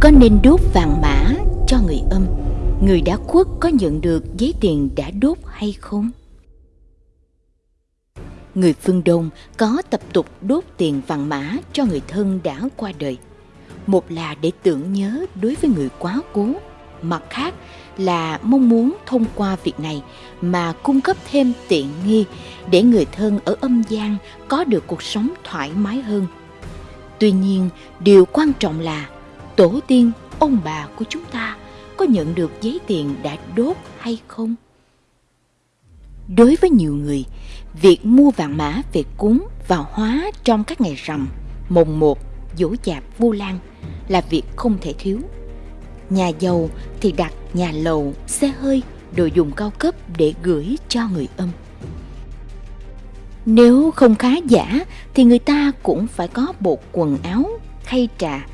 có nên đốt vàng mã cho người âm? Người đã khuất có nhận được giấy tiền đã đốt hay không? Người phương đông có tập tục đốt tiền vàng mã cho người thân đã qua đời. Một là để tưởng nhớ đối với người quá cố, mặt khác là mong muốn thông qua việc này mà cung cấp thêm tiện nghi để người thân ở âm gian có được cuộc sống thoải mái hơn. Tuy nhiên, điều quan trọng là tổ tiên, ông bà của chúng ta có nhận được giấy tiền đã đốt hay không? Đối với nhiều người, việc mua vàng mã về cúng và hóa trong các ngày rằm, mồng một, dỗ chạp vu lan là việc không thể thiếu. Nhà giàu thì đặt nhà lầu, xe hơi, đồ dùng cao cấp để gửi cho người âm. Nếu không khá giả thì người ta cũng phải có bộ quần áo khay trà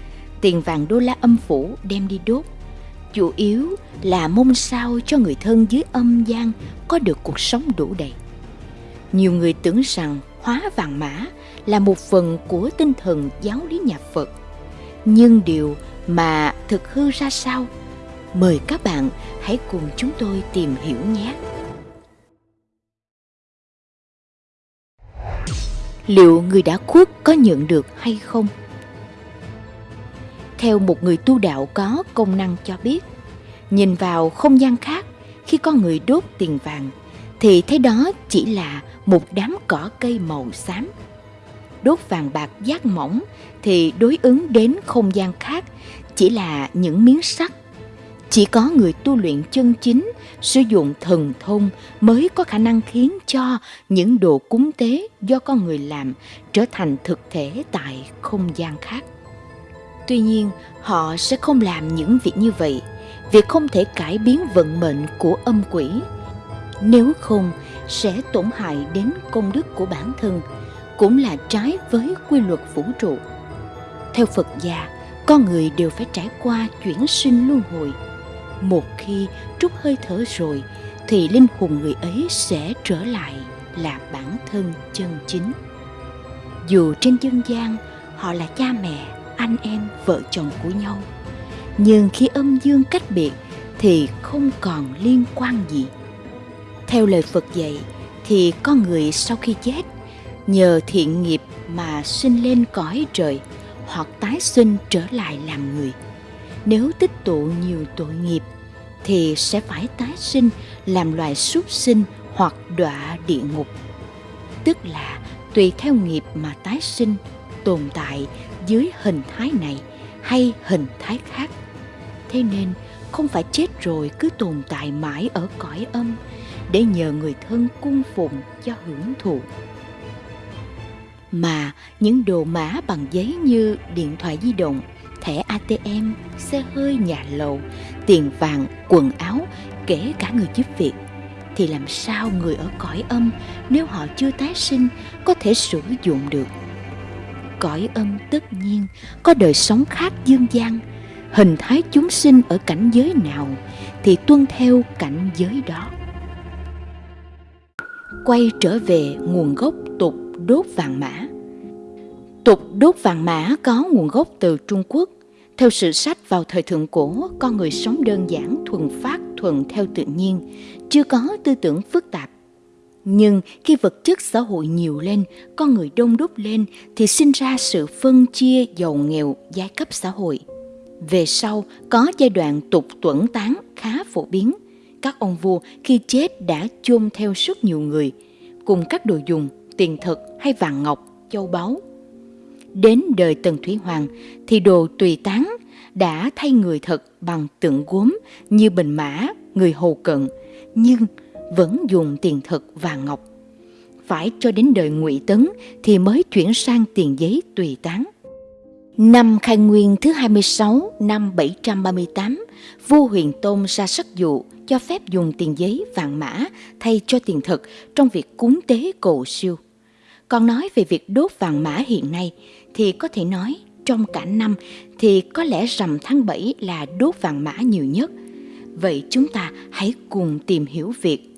tiền vàng đô la âm phủ đem đi đốt. Chủ yếu là mong sao cho người thân dưới âm gian có được cuộc sống đủ đầy. Nhiều người tưởng rằng hóa vàng mã là một phần của tinh thần giáo lý nhà phật. Nhưng điều mà thực hư ra sao? Mời các bạn hãy cùng chúng tôi tìm hiểu nhé. Liệu người đã khuất có nhận được hay không? Theo một người tu đạo có công năng cho biết. Nhìn vào không gian khác, khi con người đốt tiền vàng, thì thấy đó chỉ là một đám cỏ cây màu xám. Đốt vàng bạc giác mỏng thì đối ứng đến không gian khác chỉ là những miếng sắt. Chỉ có người tu luyện chân chính sử dụng thần thông mới có khả năng khiến cho những đồ cúng tế do con người làm trở thành thực thể tại không gian khác tuy nhiên, họ sẽ không làm những việc như vậy. Việc không thể cải biến vận mệnh của âm quỷ. Nếu không, sẽ tổn hại đến công đức của bản thân, cũng là trái với quy luật vũ trụ. Theo phật gia, con người đều phải trải qua chuyển sinh luân hồi. Một khi trút hơi thở rồi, thì linh hồn người ấy sẽ trở lại là bản thân chân chính. Dù trên dân gian, họ là cha mẹ anh em, vợ chồng của nhau. Nhưng khi âm dương cách biệt thì không còn liên quan gì. Theo lời phật dạy thì con người sau khi chết, nhờ thiện nghiệp mà sinh lên cõi trời hoặc tái sinh trở lại làm người. Nếu tích tụ nhiều tội nghiệp thì sẽ phải tái sinh làm loài súc sinh hoặc đọa địa ngục. Tức là tùy theo nghiệp mà tái sinh tồn tại dưới hình thái này hay hình thái khác. Thế nên không phải chết rồi cứ tồn tại mãi ở cõi âm để nhờ người thân cung phụng cho hưởng thụ. Mà những đồ mã bằng giấy như điện thoại di động, thẻ atm xe hơi, nhà lầu, tiền vàng, quần áo, kể cả người giúp việc, thì làm sao người ở cõi âm nếu họ chưa tái sinh có thể sử dụng được? Cõi âm tất nhiên, có đời sống khác dương gian. Hình thái chúng sinh ở cảnh giới nào thì tuân theo cảnh giới đó. Quay trở về nguồn gốc tục đốt vàng mã. Tục đốt vàng mã có nguồn gốc từ trung quốc. Theo sử sách vào thời thượng cổ, con người sống đơn giản, thuần phát, thuần theo tự nhiên, chưa có tư tưởng phức tạp nhưng khi vật chất xã hội nhiều lên, con người đông đúc lên, thì sinh ra sự phân chia giàu nghèo, giai cấp xã hội. Về sau, có giai đoạn tục tuẩn tán khá phổ biến. Các ông vua khi chết đã chôn theo rất nhiều người, cùng các đồ dùng, tiền thực hay vàng ngọc, châu báu. Đến đời tần thủy hoàng, thì đồ tùy tán đã thay người thật bằng tượng gốm như bình mã, người hầu cận. Nhưng vẫn dùng tiền thật vàng ngọc phải cho đến đời ngụy tấn thì mới chuyển sang tiền giấy tùy tán Năm khai nguyên thứ 26 năm 738, vua Huyền Tôn ra sắc dụ cho phép dùng tiền giấy vàng mã thay cho tiền thật trong việc cúng tế cầu siêu. Còn nói về việc đốt vàng mã hiện nay thì có thể nói trong cả năm thì có lẽ rằm tháng 7 là đốt vàng mã nhiều nhất. Vậy chúng ta hãy cùng tìm hiểu việc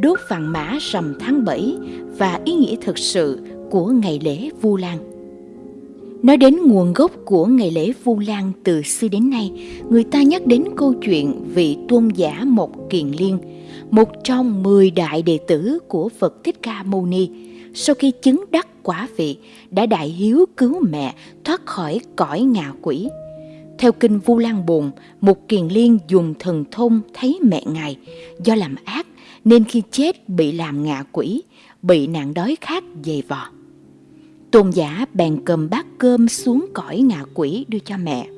đốt vàng mã rằm tháng 7 và ý nghĩa thực sự của ngày lễ Vu Lan. Nói đến nguồn gốc của ngày lễ Vu Lan từ xưa đến nay, người ta nhắc đến câu chuyện vị tôn giả Mộc Kiền Liên, một trong 10 đại đệ tử của Phật Thích Ca Mâu Ni, sau khi chứng đắc quả vị đã đại hiếu cứu mẹ thoát khỏi cõi ngạ quỷ. Theo kinh Vu Lan Bồn, Mục Kiền Liên dùng thần thông thấy mẹ ngài do làm ác nên khi chết bị làm ngạ quỷ, bị nạn đói khát dày vò. Tôn giả bèn cầm bát cơm xuống cõi ngạ quỷ đưa cho mẹ.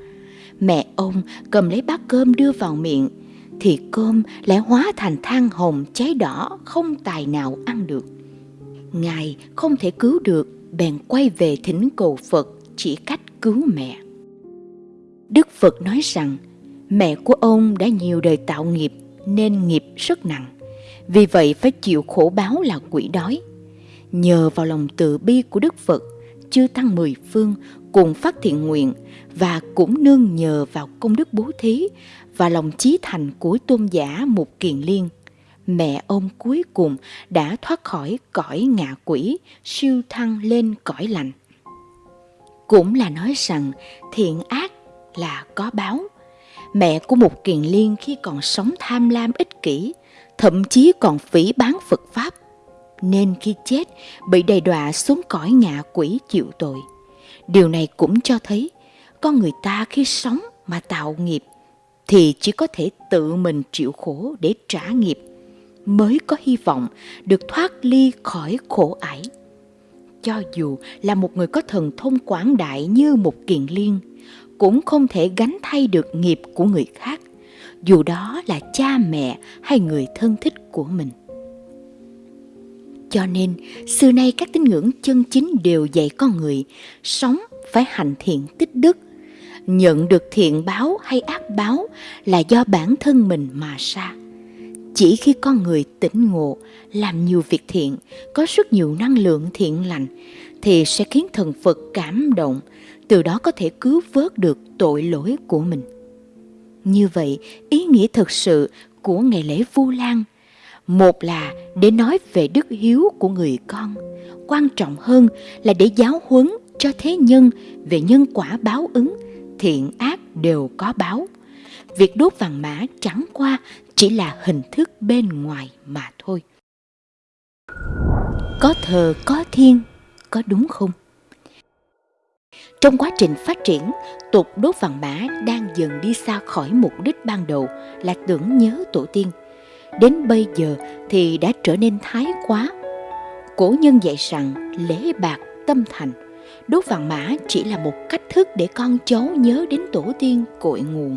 Mẹ ông cầm lấy bát cơm đưa vào miệng, thì cơm lại hóa thành than hồng cháy đỏ không tài nào ăn được. Ngài không thể cứu được, bèn quay về thỉnh cầu Phật chỉ cách cứu mẹ. Đức Phật nói rằng mẹ của ông đã nhiều đời tạo nghiệp nên nghiệp rất nặng. Vì vậy phải chịu khổ báo là quỷ đói. Nhờ vào lòng từ bi của Đức Phật, chư tăng mười phương cùng phát thiện nguyện và cũng nương nhờ vào công đức bố thí và lòng chí thành của tôn giả Mục Kiền Liên. Mẹ ông cuối cùng đã thoát khỏi cõi ngạ quỷ, siêu thăng lên cõi lành. Cũng là nói rằng thiện ác là có báo. Mẹ của Mục Kiền Liên khi còn sống tham lam ích kỷ, thậm chí còn phỉ bán Phật Pháp, nên khi chết bị đầy đọa xuống cõi ngạ quỷ chịu tội. Điều này cũng cho thấy con người ta khi sống mà tạo nghiệp thì chỉ có thể tự mình chịu khổ để trả nghiệp mới có hy vọng được thoát ly khỏi khổ ải. Cho dù là một người có thần thông quảng đại như một kiền liên, cũng không thể gánh thay được nghiệp của người khác, dù đó là cha mẹ hay người thân thích của mình. Cho nên, xưa nay các tín ngưỡng chân chính đều dạy con người sống phải hành thiện tích đức. Nhận được thiện báo hay ác báo là do bản thân mình mà ra. Chỉ khi con người tỉnh ngộ, làm nhiều việc thiện, có rất nhiều năng lượng thiện lành, thì sẽ khiến thần Phật cảm động, từ đó có thể cứu vớt được tội lỗi của mình. Như vậy, ý nghĩa thực sự của ngày lễ Vu Lan một là để nói về đức hiếu của người con, quan trọng hơn là để giáo huấn cho thế nhân về nhân quả báo ứng, thiện ác đều có báo. Việc đốt vàng mã chẳng qua chỉ là hình thức bên ngoài mà thôi. Có thờ có thiên, có đúng không? Trong quá trình phát triển, tục đốt vàng mã đang dần đi xa khỏi mục đích ban đầu là tưởng nhớ tổ tiên. Đến bây giờ thì đã trở nên thái quá. Cổ nhân dạy rằng lễ bạc tâm thành, đốt vàng mã chỉ là một cách thức để con cháu nhớ đến tổ tiên cội nguồn.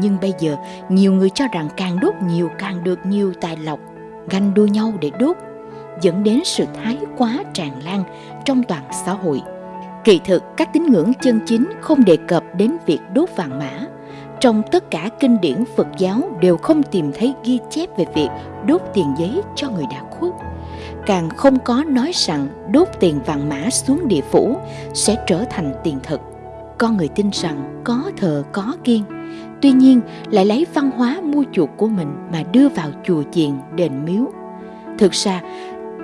Nhưng bây giờ nhiều người cho rằng càng đốt nhiều càng được nhiều tài lộc, ganh đua nhau để đốt, dẫn đến sự thái quá tràn lan trong toàn xã hội. Kỳ thực, các tín ngưỡng chân chính không đề cập đến việc đốt vàng mã. Trong tất cả kinh điển Phật giáo đều không tìm thấy ghi chép về việc đốt tiền giấy cho người đã khuất. Càng không có nói rằng đốt tiền vàng mã xuống địa phủ sẽ trở thành tiền thực. Con người tin rằng có thờ có kiên, tuy nhiên lại lấy văn hóa mua chuộc của mình mà đưa vào chùa chiền, đền miếu. Thực ra,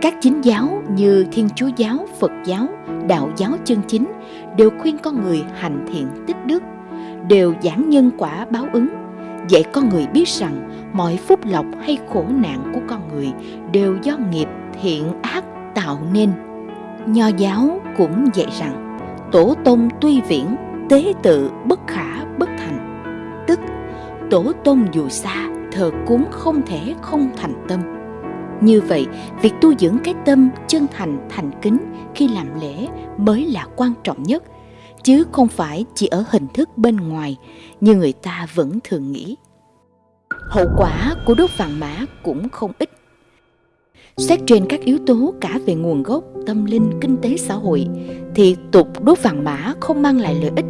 các chính giáo như Thiên Chúa giáo, Phật giáo, Đạo giáo chân chính đều khuyên con người hành thiện tích đức, đều giảng nhân quả báo ứng, dạy con người biết rằng mọi phúc lộc hay khổ nạn của con người đều do nghiệp thiện ác tạo nên. Nho giáo cũng dạy rằng tổ tông tuy viễn, tế tự bất khả bất thành, tức tổ tông dù xa, thờ cúng không thể không thành tâm như vậy, việc tu dưỡng cái tâm chân thành, thành kính khi làm lễ mới là quan trọng nhất, chứ không phải chỉ ở hình thức bên ngoài như người ta vẫn thường nghĩ. Hậu quả của đốt vàng mã cũng không ít. Xét trên các yếu tố cả về nguồn gốc, tâm linh, kinh tế xã hội thì tục đốt vàng mã không mang lại lợi ích.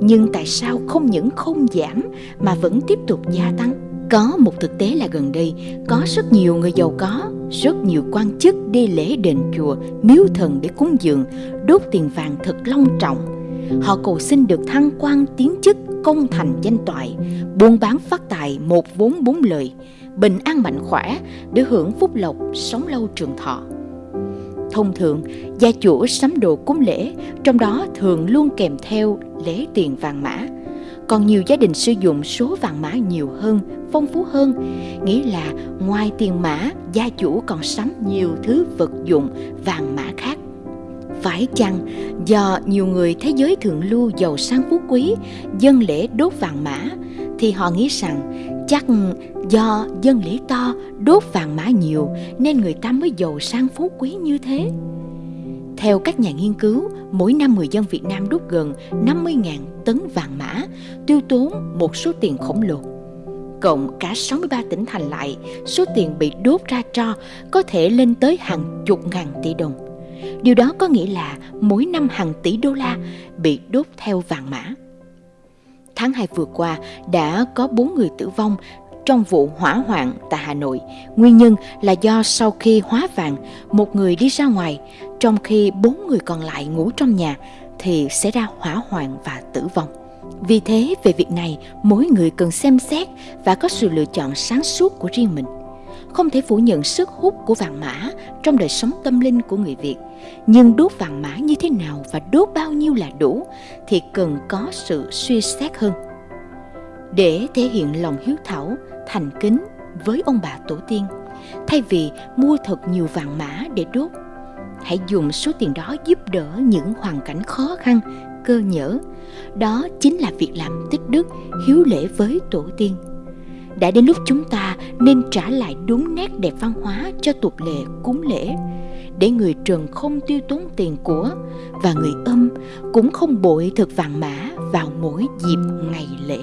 Nhưng tại sao không những không giảm mà vẫn tiếp tục gia tăng? Có một thực tế là gần đây có rất nhiều người giàu có, rất nhiều quan chức đi lễ đền chùa, miếu thần để cúng dường, đốt tiền vàng thật long trọng. Họ cầu xin được thăng quan tiến chức, công thành danh toại, buôn bán phát tài một vốn bốn lời, bình an mạnh khỏe để hưởng phúc lộc, sống lâu trường thọ. Thông thường, gia chủ sắm đồ cúng lễ, trong đó thường luôn kèm theo lễ tiền vàng mã. Còn nhiều gia đình sử dụng số vàng mã nhiều hơn, phong phú hơn, nghĩa là ngoài tiền mã, gia chủ còn sắm nhiều thứ vật dụng vàng mã khác. Phải chăng do nhiều người thế giới thượng lưu giàu sang phú quý dân lễ đốt vàng mã thì họ nghĩ rằng chắc do dân lễ to đốt vàng mã nhiều nên người ta mới giàu sang phú quý như thế. Theo các nhà nghiên cứu, mỗi năm người dân Việt Nam đốt gần 50.000 tấn vàng mã, tiêu tốn một số tiền khổng lồ. Cộng cả 63 tỉnh thành lại, số tiền bị đốt ra cho có thể lên tới hàng chục ngàn tỷ đồng. Điều đó có nghĩa là mỗi năm hàng tỷ đô la bị đốt theo vàng mã. Tháng 2 vừa qua đã có 4 người tử vong trong vụ hỏa hoạn tại Hà Nội. Nguyên nhân là do sau khi hóa vàng, một người đi ra ngoài, trong khi bốn người còn lại ngủ trong nhà thì sẽ ra hỏa hoạn và tử vong. Vì thế, về việc này, mỗi người cần xem xét và có sự lựa chọn sáng suốt của riêng mình. Không thể phủ nhận sức hút của vàng mã trong đời sống tâm linh của người Việt. Nhưng đốt vàng mã như thế nào và đốt bao nhiêu là đủ thì cần có sự suy xét hơn. Để thể hiện lòng hiếu thảo, thành kính với ông bà tổ tiên, thay vì mua thật nhiều vàng mã để đốt, hãy dùng số tiền đó giúp đỡ những hoàn cảnh khó khăn, cơ nhở. Đó chính là việc làm tích đức, hiếu lễ với tổ tiên. Đã đến lúc chúng ta nên trả lại đúng nét đẹp văn hóa cho tục lệ cúng lễ. Để người trần không tiêu tốn tiền của và người âm cũng không bội thực vàng mã vào mỗi dịp ngày lễ.